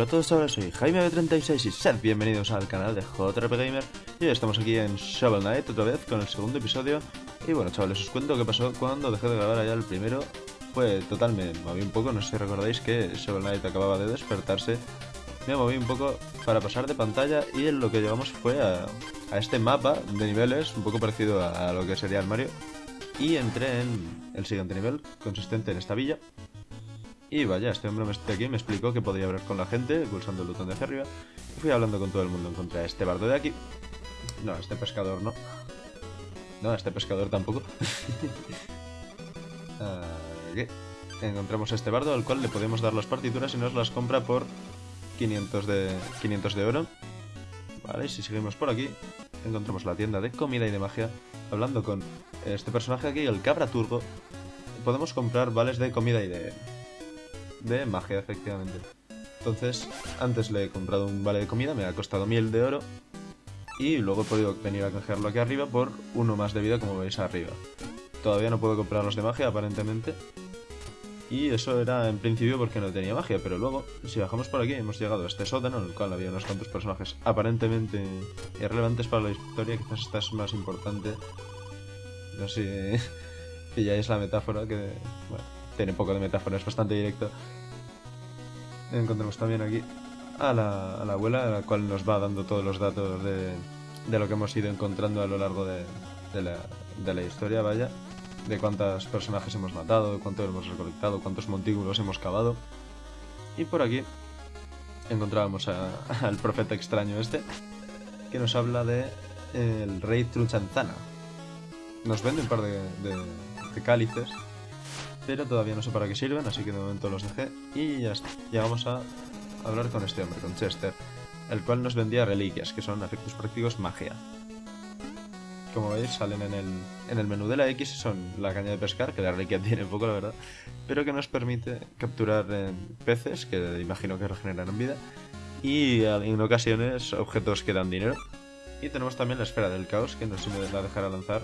Hola a todos, soy Jaime36 y sed bienvenidos al canal de JRP Gamer. Y hoy estamos aquí en Shovel Knight otra vez con el segundo episodio. Y bueno chavales, os cuento qué pasó cuando dejé de grabar allá el primero. Fue total, me moví un poco, no sé si recordáis que Shovel Knight acababa de despertarse. Me moví un poco para pasar de pantalla y lo que llevamos fue a, este mapa de niveles Un poco parecido a lo que sería el Mario. Y entré en el siguiente nivel, consistente en esta villa y vaya, este hombre de aquí me explicó que podía hablar con la gente pulsando el botón de hacia arriba. Y fui hablando con todo el mundo. Encontré a este bardo de aquí. No, este pescador no. No, este pescador tampoco. aquí. Encontramos a este bardo al cual le podemos dar las partituras y nos las compra por 500 de, 500 de oro. Vale, y si seguimos por aquí, encontramos la tienda de comida y de magia. Hablando con este personaje aquí, el cabra turbo, podemos comprar vales de comida y de, de magia, efectivamente. Entonces, antes le he comprado un vale de comida, me ha costado miel de oro. Y luego he podido venir a canjearlo aquí arriba por uno más de vida, como veis arriba. Todavía no puedo comprar los de magia, aparentemente. Y eso era en principio porque no tenía magia, pero luego, si bajamos por aquí, hemos llegado a este sótano, en el cual había unos cuantos personajes aparentemente irrelevantes para la historia. Quizás esta es más importante. No sé si pilláis la metáfora, que bueno, tiene poco de metáfora, es bastante directo. Encontramos también aquí a la, abuela, la cual nos va dando todos los datos de, lo que hemos ido encontrando a lo largo de, la, historia, vaya. De cuántos personajes hemos matado, de cuántos hemos recolectado, cuántos montículos hemos cavado. Y por aquí encontrábamos al profeta extraño este, que nos habla de el rey Truchanzana. Nos vende un par de, de cálices pero todavía no sé para qué sirven, así que de momento los dejé y ya está. Ya vamos a hablar con este hombre, con Chester, el cual nos vendía reliquias, que son efectos prácticos magia. Como veis, salen en el, en el menú de la X, son la caña de pescar, que la reliquia tiene poco, la verdad, pero que nos permite capturar peces, que imagino que regeneran vida, y en ocasiones objetos que dan dinero. Y tenemos también la esfera del caos, que no si me la dejará lanzar,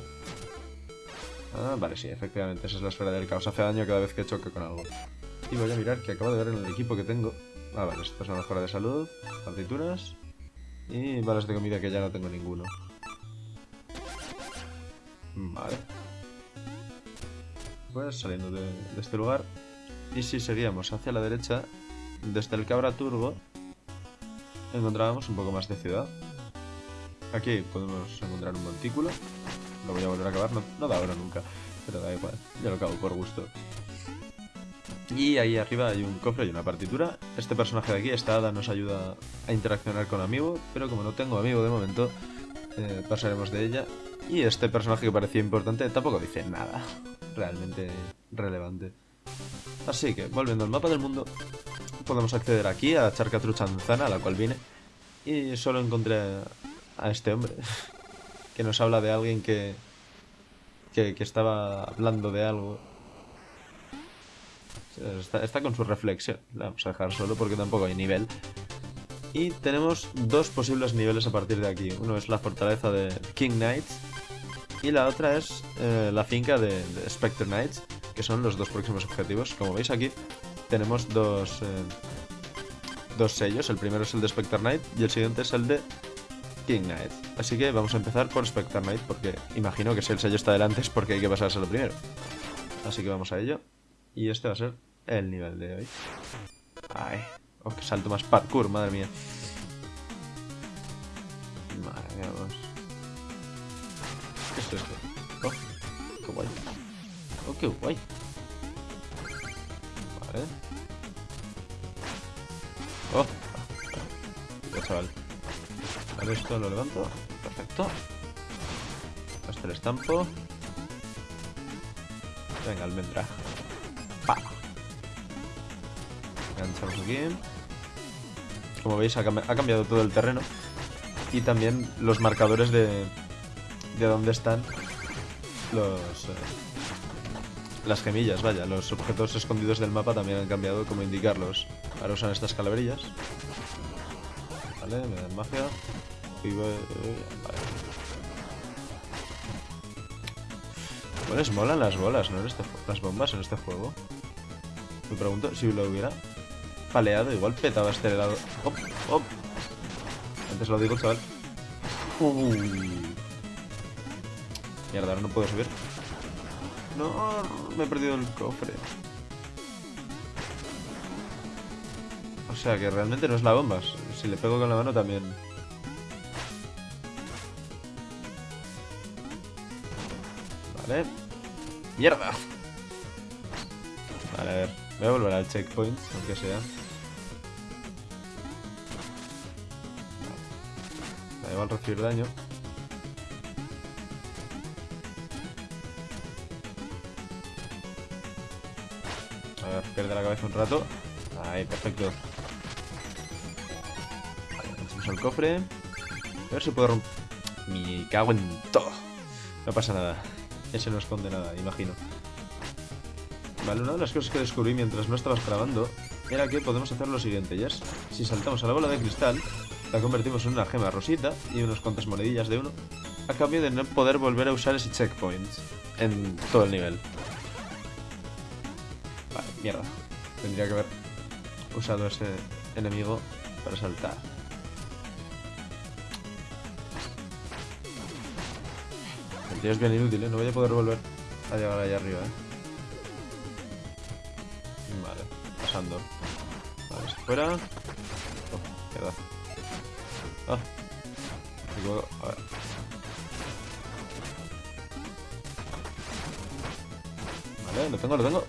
Ah, vale, sí, efectivamente, esa es la esfera del caos. Hace daño cada vez que choque con algo. Y voy a mirar que acabo de ver en el equipo que tengo. Ah, vale, esto es una mejora de salud, partituras y balas de comida que ya no tengo ninguno. Vale. Pues saliendo de, este lugar. Y si seguíamos hacia la derecha, desde el Cabra Turbo, encontrábamos un poco más de ciudad. Aquí podemos encontrar un montículo lo voy a volver a acabar, no, da ahora nunca, pero da igual, ya lo acabo por gusto. Y ahí arriba hay un cofre y una partitura. Este personaje de aquí, esta hada, nos ayuda a interaccionar con amigo, pero como no tengo amigo de momento, eh, pasaremos de ella. Y este personaje que parecía importante tampoco dice nada realmente relevante. Así que, volviendo al mapa del mundo, podemos acceder aquí a Charca Truchanzana, a la cual vine, y solo encontré a este hombre. que nos habla de alguien que, que, estaba hablando de algo. Está, con su reflexión. La vamos a dejar solo porque tampoco hay nivel. Y tenemos dos posibles niveles a partir de aquí. Uno es la fortaleza de King Knights. Y la otra es eh, la finca de, Spectre Knights. Que son los dos próximos objetivos. Como veis aquí, tenemos dos, eh, dos sellos. El primero es el de Spectre Knight y el siguiente es el de King Knight. Así que vamos a empezar por Knight, porque imagino que si el sello está delante es porque hay que pasárselo primero. Así que vamos a ello. Y este va a ser el nivel de hoy. Ay, oh, que salto más parkour, madre mía. Madre vamos. ¿Qué es esto? Oh, qué guay. Oh, qué guay. Vale. Oh, ya chaval. Vale, esto lo levanto. Perfecto. Este el estampo. Venga, almendra. ¡Pa! Enganchamos aquí. Como veis, ha, cambiado todo el terreno. Y también los marcadores de, de dónde están los... Eh, las gemillas, vaya. Los objetos escondidos del mapa también han cambiado como indicarlos. Ahora usan estas calaverillas. Vale, me dan magia. Y voy, vale. Pues molan las bolas, ¿no? Este las bombas en este juego. Me pregunto si lo hubiera. paleado, igual petaba este helado. ¡Hop! ¡Hop! Antes lo digo, chaval. Uh. Mierda, ahora no puedo subir. No, me he perdido el cofre. O sea que realmente no es la bomba. Si le pego con la mano también. Vale. ¡Mierda! Vale, a ver. Voy a volver al checkpoint, aunque sea. Da igual recibir daño. A ver, pierde la cabeza un rato. Ahí, perfecto. Vale, el cofre. A ver si puedo romper... Me cago en todo. No pasa nada. Ese no esconde nada, imagino. Vale, una de las cosas que descubrí mientras no estabas grabando era que podemos hacer lo siguiente, ¿ya? Si saltamos a la bola de cristal, la convertimos en una gema rosita y unas cuantas monedillas de uno, a cambio de no poder volver a usar ese checkpoint en todo el nivel. Vale, mierda. Tendría que haber usado ese enemigo para saltar. Es bien inútil, ¿eh? No voy a poder volver a llegar allá arriba, ¿eh? Vale, pasando. Vale, se fuera. Oh, mierda. Ah. Me. A ver. Vale, lo tengo, lo tengo.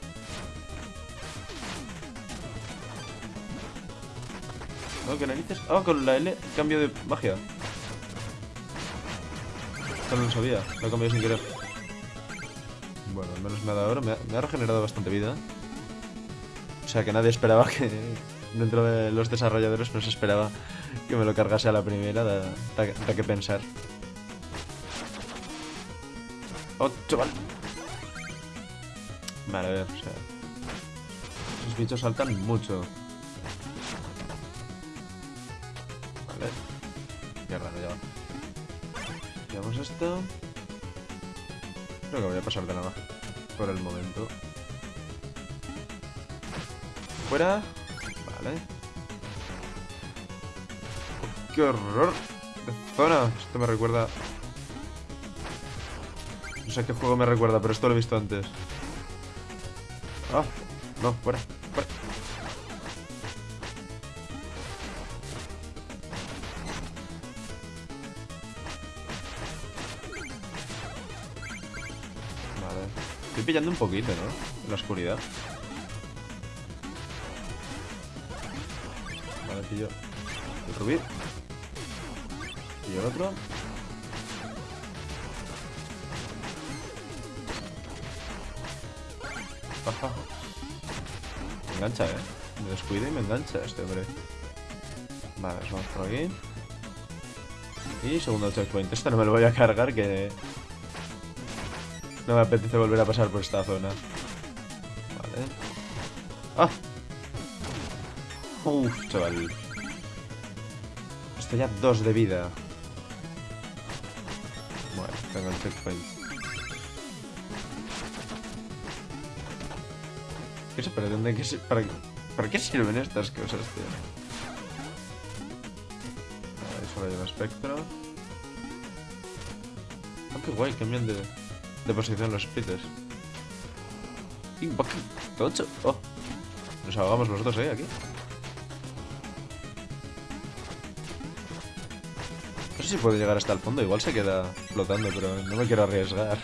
No, ¿qué narices? Ah, con la L, cambio de magia. No lo sabía, lo he cambiado sin querer. Bueno, al menos me ha dado ahora, me ha, me ha regenerado bastante vida. O sea que nadie esperaba que dentro de los desarrolladores no se esperaba que me lo cargase a la primera, da, da, da que pensar. ¡Oh, chaval! Vale, a ver, o sea... Esos bichos saltan mucho. Esto. Creo que voy a pasar de nada. Por el momento. Fuera. Vale. ¡Qué horror! De zona. Esto me recuerda... No sé qué juego me recuerda, pero esto lo he visto antes. Ah, no, fuera, Estoy pillando un poquito, ¿no? En la oscuridad. Vale, pillo el rubí. Pillo el otro. Ajá. Me engancha, ¿eh? Me descuida y me engancha este hombre. Vale, vamos por aquí. Y segundo checkpoint. Esto no me lo voy a cargar, que... No me apetece volver a pasar por esta zona. Vale. ¡Ah! Uf, chaval. Estoy a dos de vida. Bueno, tengo el checkpoint. ¿Qué se pretende? ¿Qué para, ¿Para qué sirven estas cosas, tío? Vale, solo hay espectro. Oh, qué guay, cambian de, de posición los sprites. Y tocho. Oh. Nos ahogamos nosotros, ¿eh? Aquí. No sé si puede llegar hasta el fondo. Igual se queda flotando, pero no me quiero arriesgar.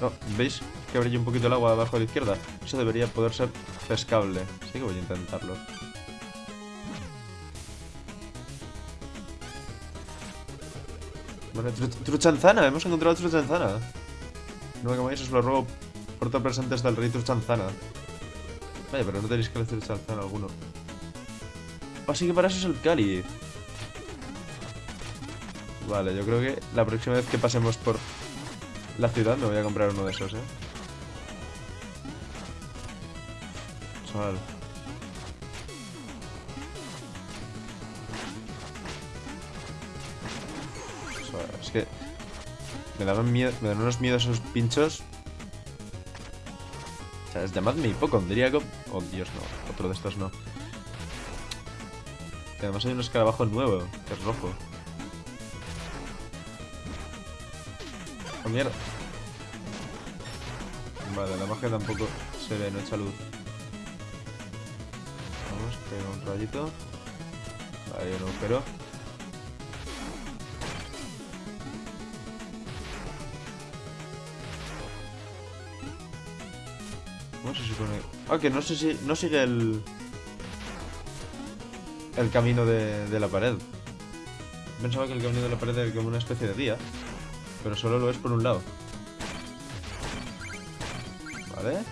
No, ¿veis que brilla un poquito el agua abajo a la izquierda? Eso debería poder ser pescable. Sí que voy a intentarlo. Truchanzana, hemos encontrado truchanzana. No me comáis, os lo ruego por todo presentes del rey truchanzana. Vaya, pero no tenéis que decir truchanzana alguno. Así que para eso es el cáliz. Vale, yo creo que la próxima vez que pasemos por la ciudad me voy a comprar uno de esos, eh. Chaval. Es que me dan unos miedos esos pinchos. O sea, llamadme hipocondríaco. Oh, Dios, no. Otro de estos no. Y además hay un escarabajo nuevo, que es rojo. Oh, mierda. Vale, la magia tampoco se ve, no echa luz. Vamos, pega un rayito. Vale, un agujero. ¿Cómo se supone? Ah, que no sé si... No sigue el... El camino de, la pared. Pensaba que el camino de la pared era como una especie de día. Pero solo lo es por un lado. Vale.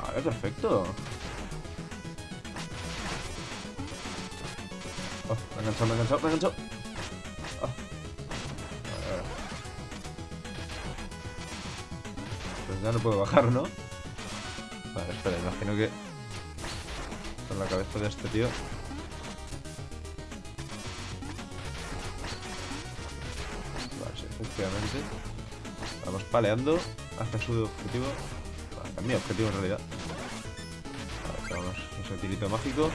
Vale, perfecto. Oh, me ha enganchado, me ha enganchado, me ha enganchado. Oh. Vale. Pues ya no puedo bajar, ¿no? Vale, imagino que... Con la cabeza de este tío... Vale, sí, efectivamente. Vamos paleando hacia su objetivo. Hacia mi objetivo en realidad. Vale, tenemos ese tirito mágico.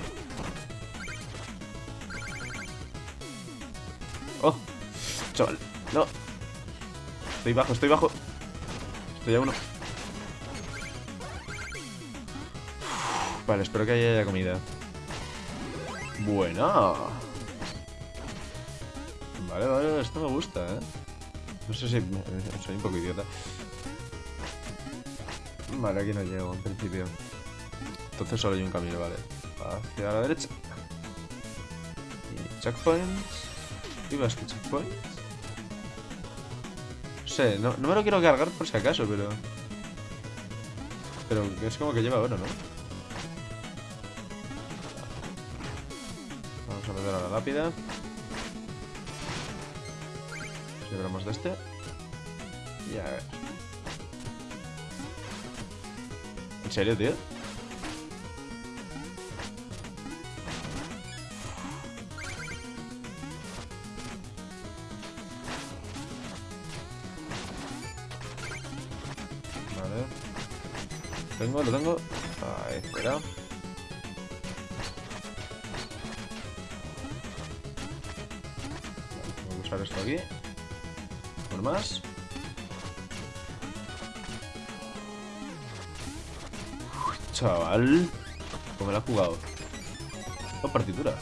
¡Oh! Chaval, no. Estoy bajo, estoy bajo. Estoy a uno. Vale, espero que haya comida. Buena. Vale, vale, esto me gusta, ¿eh? No sé si soy un poco idiota. Vale, aquí no llego en principio. Entonces solo hay un camino, vale. Hacia la derecha. Y checkpoints. ¿Y más que checkpoints? No sé, no, no me lo quiero cargar por si acaso, pero... Pero es como que lleva oro, ¿no? Vamos a meter a la lápida. Libramos de este. Y a ver. ¿En serio, tío? Vale. Tengo, lo tengo. Ahí, espera. Esto aquí. Por más. Chaval. ¿Cómo me la ha jugado? Oh, partitura.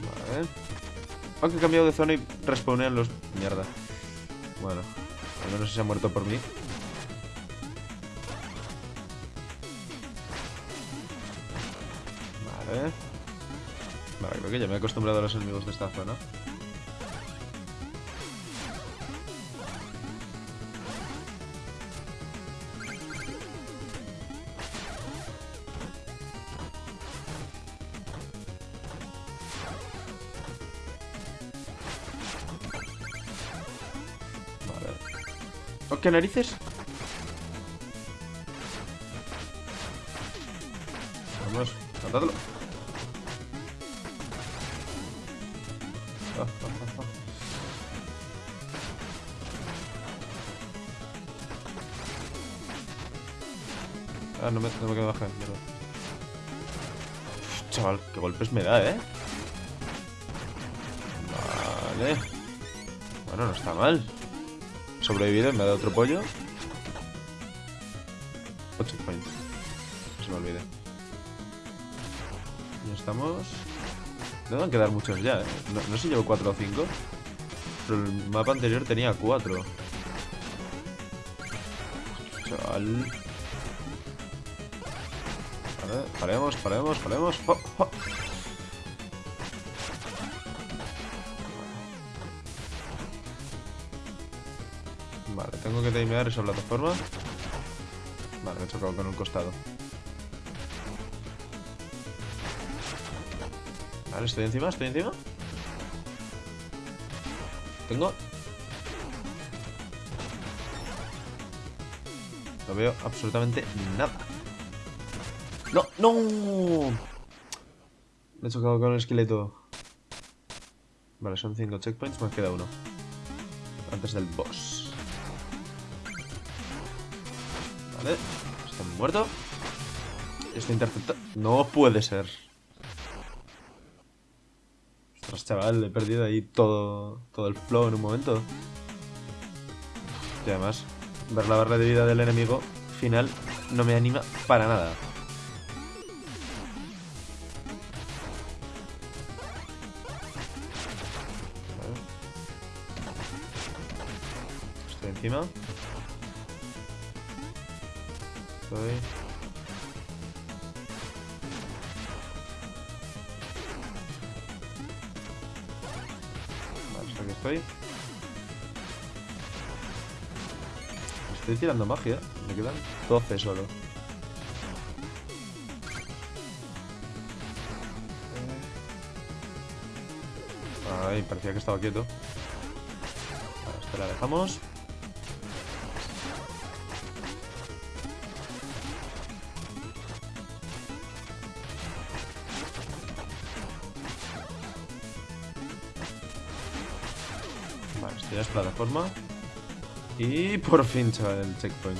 Vale. Aunque he cambiado de zona y respawnean los... Mierda. Bueno. Al menos se ha muerto por mí. Vale. Que ya me he acostumbrado a los enemigos de esta zona. ¿Oh, qué narices? Golpes me da, ¿eh? Vale. Bueno, no está mal. Sobrevivido, me ha dado otro pollo. 8 points. No se me olvide. Ya estamos. Deben quedar muchos ya, ¿eh? No, no sé si llevo 4 o 5. Pero el mapa anterior tenía 4. Chaval. Vale, paremos, paremos, paremos. ¡Oh, oh! Tengo que timear esa plataforma. Vale, me he chocado con un costado. Vale, estoy encima, estoy encima. Tengo. No veo absolutamente nada. ¡No! ¡No! Me he chocado con el esqueleto. Vale, son 5 checkpoints, me queda uno. Antes del boss. Vale. Está muerto. Está interceptado. No puede ser. Ostras, chaval, he perdido ahí todo, todo el flow en un momento. Y además, ver la barra de vida del enemigo final no me anima para nada. Estoy encima. Vale, aquí estoy. Estoy tirando magia. Me quedan 12 solo. Ay, parecía que estaba quieto. Vale, esta la dejamos. Vale, esto ya es plataforma. Y por fin, chaval, el checkpoint.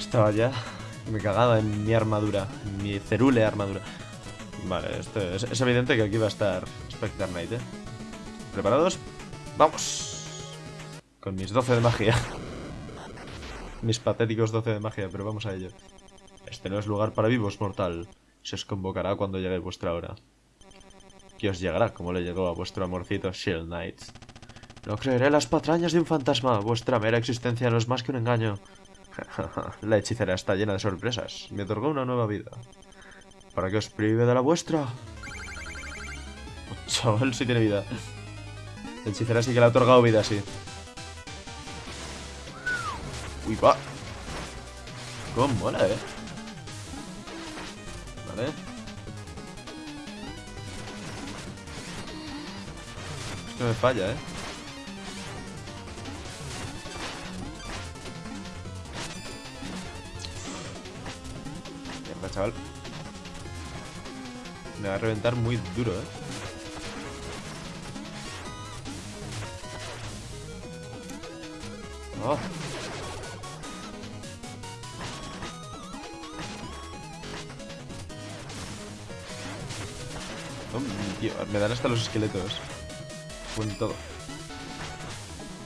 Estaba ya... Me cagaba en mi armadura. En mi cerule armadura. Vale, esto es, es evidente que aquí va a estar Spectre Knight, ¿eh? ¿Preparados? ¡Vamos! Con mis 12 de magia. mis patéticos 12 de magia, pero vamos a ello. Este no es lugar para vivos, mortal. Se os convocará cuando llegue vuestra hora. Que os llegará como le llegó a vuestro amorcito Shield Knight. No creeré las patrañas de un fantasma. Vuestra mera existencia no es más que un engaño. la hechicera está llena de sorpresas. Me otorgó una nueva vida. ¿Para qué os prive de la vuestra? Chaval, sí tiene vida. La hechicera sí que le ha otorgado vida, sí. Uy, va. Cómo mola, eh. Vale. Esto me falla, eh. Chaval. Me va a reventar muy duro, eh. Oh. Oh, me dan hasta los esqueletos. Con todo.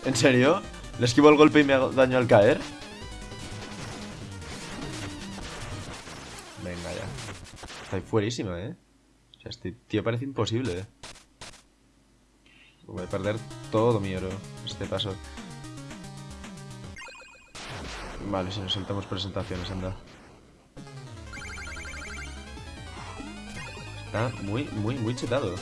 ¿En serio? ¿Le esquivo el golpe y me hago daño al caer? Está fuerísima, ¿eh? O sea, este tío parece imposible. Voy a perder todo mi oro este paso. Vale, si nos saltamos presentaciones, anda. Está muy, muy, muy chetado.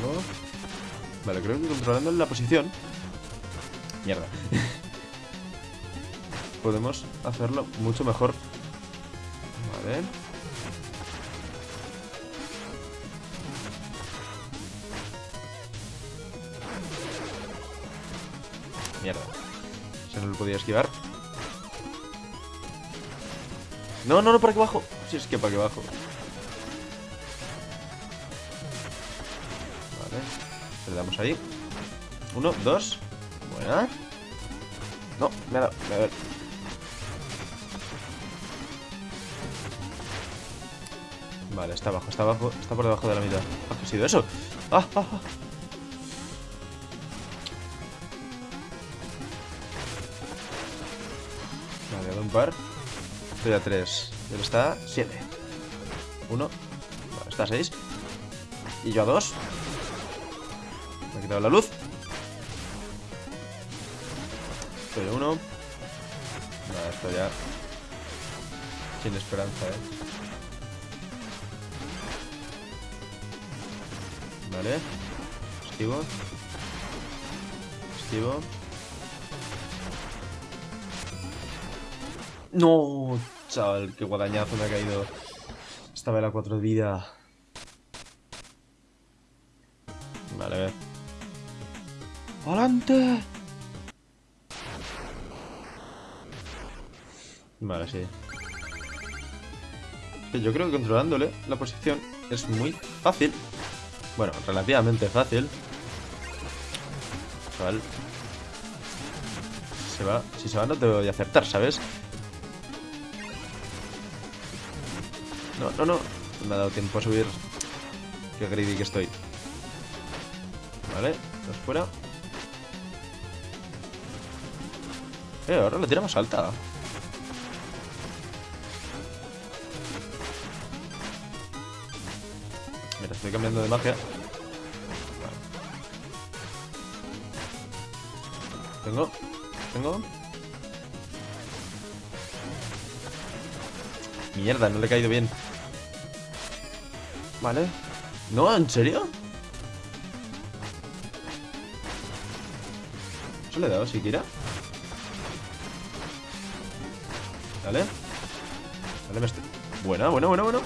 Tengo... Vale, creo que controlando la posición... Mierda. Podemos hacerlo mucho mejor. Vale. Mierda. Se no lo podía esquivar. No, no, no, para aquí abajo. Si es que para aquí abajo. Ahí. Uno, dos. Buena. No, me ha dado. Ha dado. Vale, está abajo, está abajo, está por debajo de la mitad. ¿Ah, ¿Qué ha sido eso? ¡Ah, ah, ah! Dado un par. Estoy a tres. Él está a siete. Uno. Vale, está a seis. Y yo a dos. Quitado la luz. Estoy a uno. Esto ya... Sin esperanza, eh. Vale. Esquivo. Esquivo. No, chaval, qué guadañazo me ha caído. Esta vela 4 de vida. ¡Adelante! Vale, sí. Yo creo que controlándole la posición es muy fácil. Bueno, relativamente fácil. Chaval. Se va. Si se va no te voy a acertar, ¿sabes? No, no, no. No me ha dado tiempo a subir. Qué greedy que estoy. Vale, dos fuera. Eh, ahora la tiramos alta. Mira, estoy cambiando de magia. Vale. Tengo. Tengo. Mierda, no le he caído bien. Vale. ¿No? ¿En serio? ¿Se le he dado siquiera? Vale. Vale, me estoy... Buena, buena, buena, buena.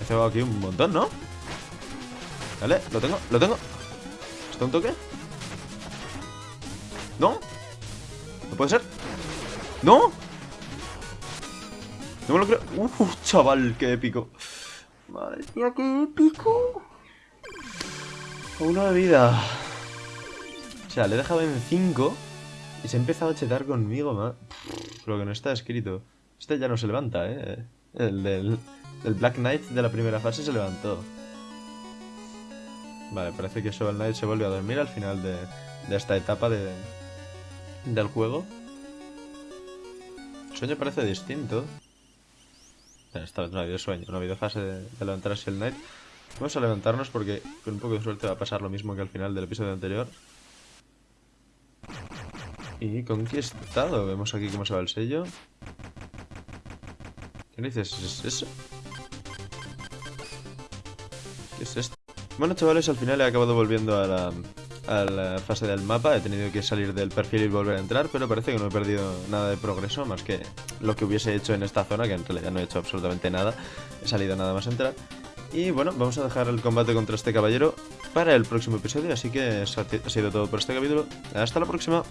He cebado aquí un montón, ¿no? Vale, lo tengo, lo tengo. ¿Está un toque? ¿No? ¿No puede ser? ¿No? No me lo creo. Uf, chaval, qué épico. Madre mía, qué épico. De vida. O sea, le he dejado en 5 y se ha empezado a chetar conmigo, ma. Lo que no está escrito. Este ya no se levanta, ¿eh? El del, el Black Knight de la primera fase se levantó. Vale, parece que Shovel Knight se vuelve a dormir al final de, de esta etapa de, del juego. El sueño parece distinto. Esta vez no ha habido sueño, no ha habido fase de, de levantarse el Knight. Vamos a levantarnos porque con un poco de suerte va a pasar lo mismo que al final del episodio anterior. Y conquistado. Vemos aquí cómo se va el sello. ¿Qué dices? ¿Es eso? ¿Qué es esto? Bueno, chavales, al final he acabado volviendo a la, a la fase del mapa. He tenido que salir del perfil y volver a entrar, pero parece que no he perdido nada de progreso, más que lo que hubiese hecho en esta zona, que en realidad no he hecho absolutamente nada. He salido nada más a entrar. Y bueno, vamos a dejar el combate contra este caballero para el próximo episodio, así que ha sido todo por este capítulo. Hasta la próxima.